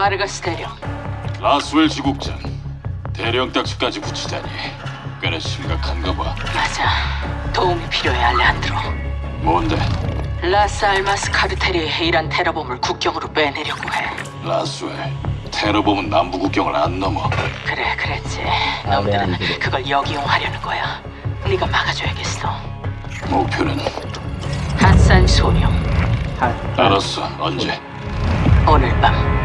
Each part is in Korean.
바르가스 대령. 라스웰 지국장 대령 딱지까지 붙이다니 꽤나 심각한가 봐 맞아. 도움이 필요해, 알레한드로. 뭔데 라스 알마스 카르텔이 이란 테러범을 국경으로 빼내려고 해. 라스웰 테러범은 남부 국경을 안 넘어 그래, 그랬지. 놈들은 그걸 역이용하려는 거야. 네가 막아줘야겠어. 목표는 핫산 소령. 할. 알았어 언제 오늘 밤.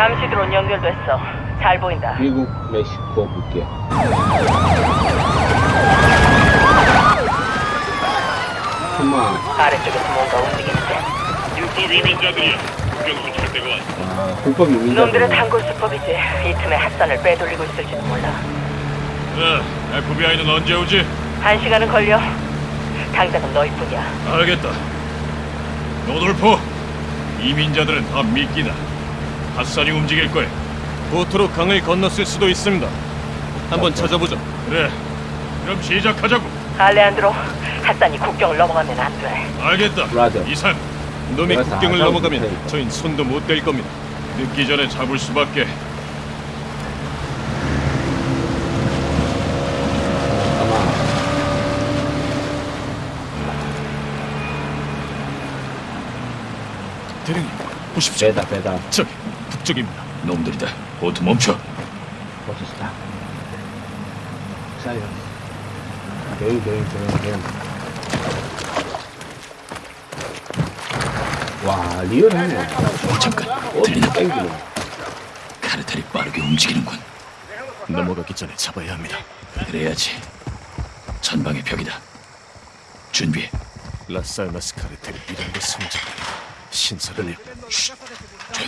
감시 드론 연결됐어. 잘 보인다. 미국, 멕시코 국경. 정말 아래쪽에서 뭔가 움직이는데. 와, 불법 이민자. 놈들의 단골 수법이지. 이 틈에 핫산을 빼돌리고 있을지도 몰라. 네, FBI는 언제 오지? 한 시간은 걸려. 당장은 너희뿐이야. 알겠다 노돌포 이민자들은 다 미끼다 핫산이 움직일 거야 보트로 강을 건넜을 수도 있습니다. 한번 찾아보죠. 그래 그럼 시작하자고 알레한드로, 핫산이 국경을 넘어가면 안 돼. 알겠다 브라더. 이산 놈이 국경을 넘어가면. 저흰 손도 못 댈 겁니다. 늦기 전에 잡을 수밖에 아마 대령님, 보십시오. 배다 배다. 저기 북쪽입니다. 놈들이다 보트 멈춰. 사요. 여기 여기 여기 여기. 와 리얼하네. 잠깐 어디 땡기네. 카르텔이 빠르게 움직이는군 넘어가기 전에 잡아야 합니다. 그래야지 전방에 벽이다 준비해 라스 알마스 카르텔이 이런 데 숨지 신선하네요.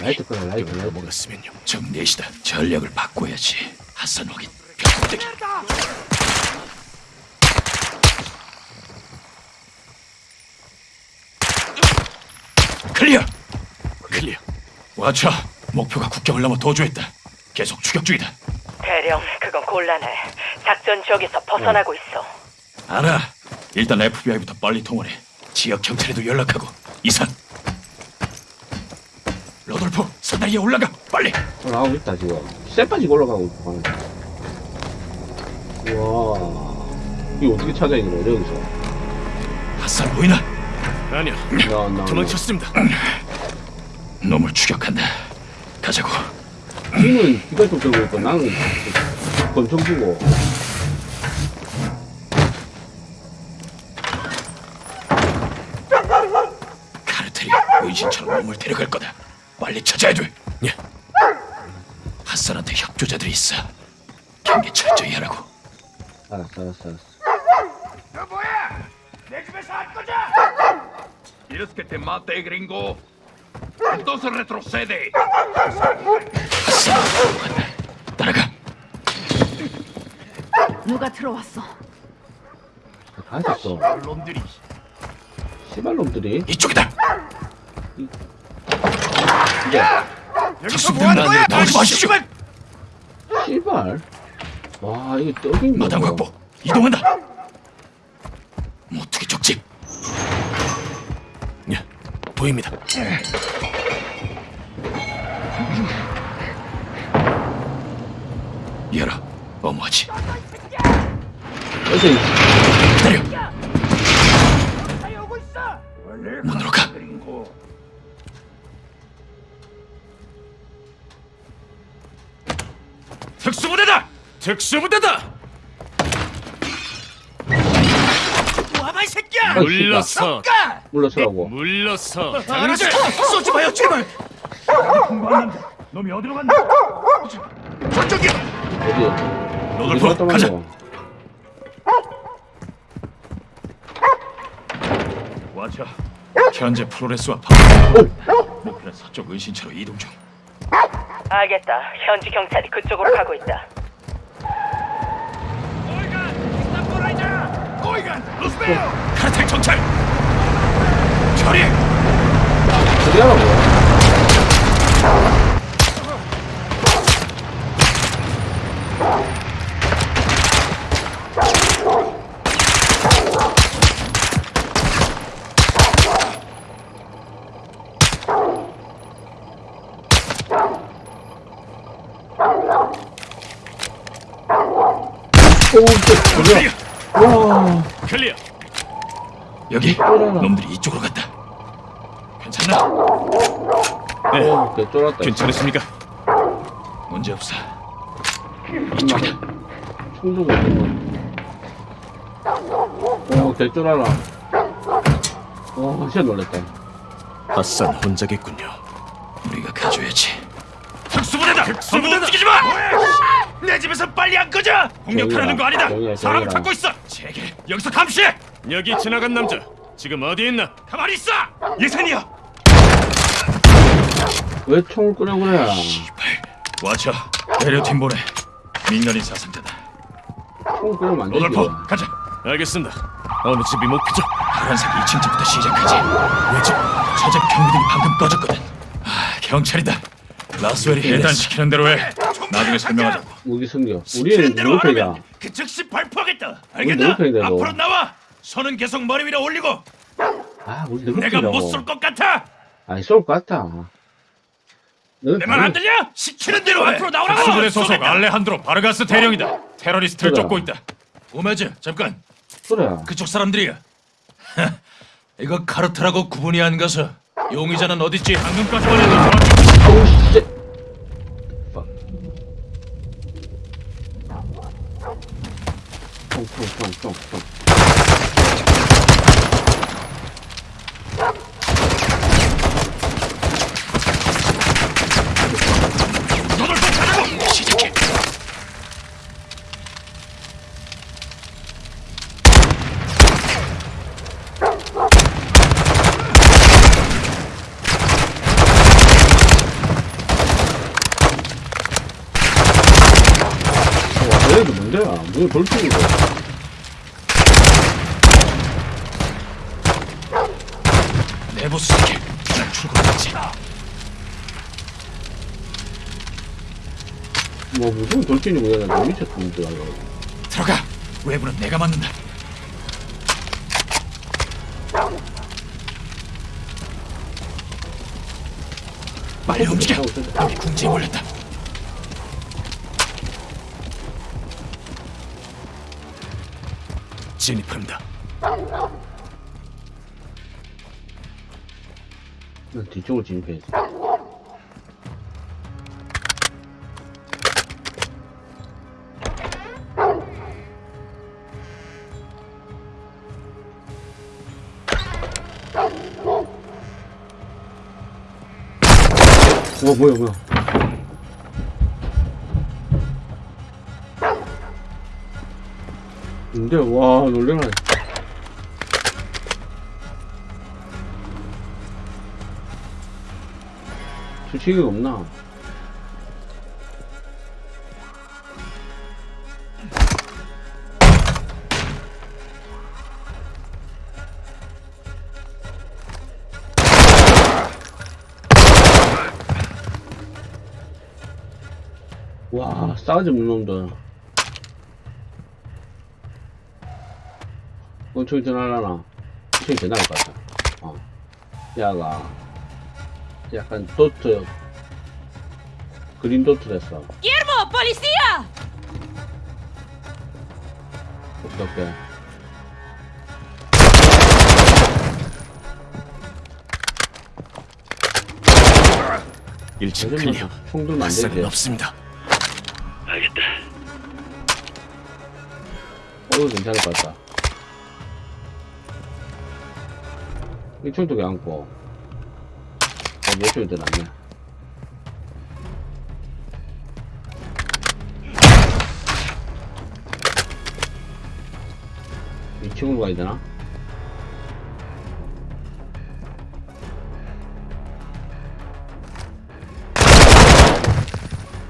라이트 끄라 라이트 라이트. 넘어갔으면요. 정 넷이다 전략을 바꿔야지 핫산 확인 벽대기 clear clear. Watcher 목표가 국경을 넘어 도주했다 계속 추격 중이다 대령, 그건 곤란해. 작전 지역에서 벗어나고 있어. 알아 일단 FBI부터 빨리 동원해 지역 경찰에도 연락하고 이산 사다리에 올라가 빨리 올라가고 있다 지금. 쇠빠지고 올라가고 있고. 와 이거 어떻게 찾아 있는 거야 여기서? 핫산 보이나? 아니요. 나, 나, 도망쳤습니다. 놈을 추격한다 가자고 니는 기관총 들고 있고 나는 권총 들고. 카르텔이 의신처럼 놈을 데려갈 거다 빨리 찾아야 돼 예. 핫산한테 협조자들이 있어 경계 철저히 하라고 알았어 알았어 알았어. ¿Quieres que te mate, gringo? Entonces retrocede. 핫산 간다 따라가 누가 들어왔어? 다 있었어. 놈들이 씨발 놈들이. 이쪽이다 이 제 적수들은 안으로 나오지 마십시오. 씨발. 와 이게 떡인 거. 마당 확보. 이동한다. 모투기 쪽집 예. 보입니다. 어머지. 여기서 이- 기다려. 문으로 특수부대다. 특수부대다. 와봐 이 새끼야. 아, 물러서. 물러서라고. 물러서. 당장 쏘지 마요 제발 놈이 어디로 간다? 어디? 로돌프 어디 갔다 가자? 와차 현재 프로레스와 파워 목표는 서쪽 은신처로 이동 중 알겠다. 현지 경찰이 그쪽으로 가고 있다. 카르텔 정찰 처리 어디 가 라고? 클리어. 여기 쫄아라. 놈들이 이쪽으로 갔다. 괜찮나? 네, 어, 개 쫄았다. 괜찮으십니까? 문제 없어. 이쪽이다. 총 들고 있는 거. 어, 개 쫄아라. 어, 진짜 놀랬다. 핫산 혼자겠군요. 우리가 가져야지. 특수부대다. 특수부대 움직이지 마. 내 집에서 빨리 안 꺼져. 공격하려는 거 아니다. 정이야, 사람 정이야. 찾고 있어. 제게 여기서 감시해. 여기 지나간 남자 지금 어디 있나? 가만히 있어. 예산이야. 왜 총을 끄려 그래? 와쳐. 대려팀 보내. 민간인 사상자다. 총을 끄려면 안 되지. 로돌퍼 가자. 알겠습니다. 어느 집이 목표죠? 파란색 2층부터 시작하지. 왜지? 저집 경비들이 방금 꺼졌거든. 아, 경찰이다. 라스웰이 해단시키는 대로 해. 나중에 설명하자 고. 무기 숨겨. 우리는 누구 편이야? 그 즉시 발포하겠다. 우리 너? 앞으로 나와. 손은 계속 머리 위로 올리고. 아, 우리 누구 내가. 못 쏠 것 같아. 아니, 쏠 것 같아. 내 말 안 들려? 시키는 대로 앞으로 나오라고. 특수부대 소속 알레한드로 바르가스 대령이다. 테러리스트를 그래. 쫓고 있다. 오메즈 잠깐. 그래. 그쪽 사람들이야. 이거 카르트라고 구분이 안 가서 용의자는 어딨지? 방금까지만 해도 저쪽 오, 씨. 빡. 총, 총, 총, 총, 총. 너들 좀 가자고! 시작해! 와, 얘도 뭔데야? 뭐 돌풍이고. 내부 수색해. 난 출근했지. 뭐, 무슨 얘가 너 미쳤던 줄 알고. 들어가. 외부는 내가 맡는다. 빨리 움직여. 여기 궁지에 몰렸다. 진입합니다. 난 뒤쪽으로 진입해야지. 와, 뭐야, 뭐야. 근데, 와, 놀래라. 수치기가 없나? 와, 싸가지 없는 놈들. 엄청 전화하나? 엄청 전화할 것 같다. 어. 야가, 약간 도트, 그린 도트 됐어. ¡Guillermo! ¡Policía! 어떻게? 일층 클리어. 총 들면 안 되지. 핫산은 없습니다. 어, 괜찮을 것 같다. 이 총도 안고. 어, 몇 총이 들어왔네. 이 친구로 가야 되나?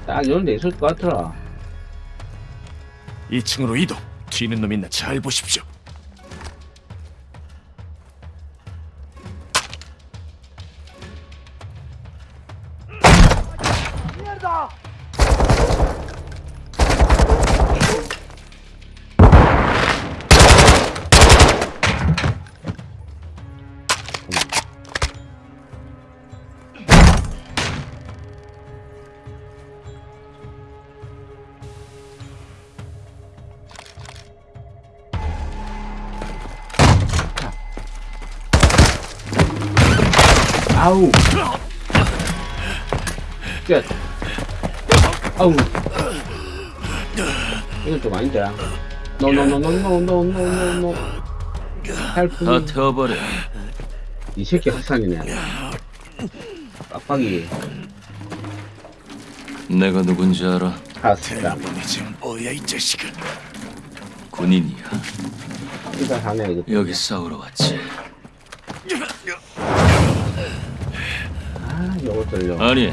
딱 이런 데 있을 것 같더라. 2층으로 이동. 튀는 놈 있나 잘 보십시오. 아우. 끝. 아우. 이건 좀 아닌데. 노노노노노노노노노. Help. 다 태워버려. 이 새끼 학상이네. 빡빡이. 내가 누군지 알아? 지금 뭐야 이 자식아. 군인이야. 여기 싸우러 왔지. 아. 아니,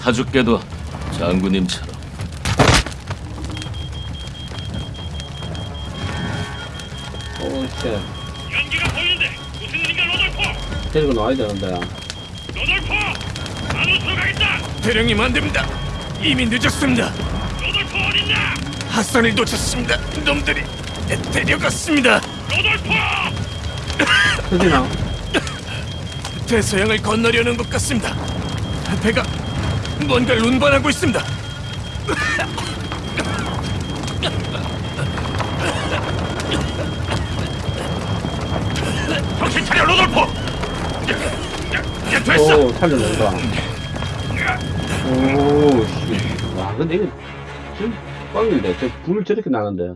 다 죽게도 장군님처럼. 오, 씨. 연기가 보이는데 무슨 일인가 로돌포 데리고 나와야 되는데. 로돌포 안으로 들어가겠다 대령님 안 됩니다. 이미 늦었습니다. 로돌포 어딨냐 핫산을 놓쳤습니다. 놈들이 데려갔습니다. 로돌포 터지나? 대서양을 건너려는 것 같습니다. 배가 뭔가를 운반하고 있습니다. 정신 차려 로돌포 됐어 오, 살려낸다. 오, 씨. 와, 근데 이거, 지금 꽝인데. 저 불을 저렇게 나는데.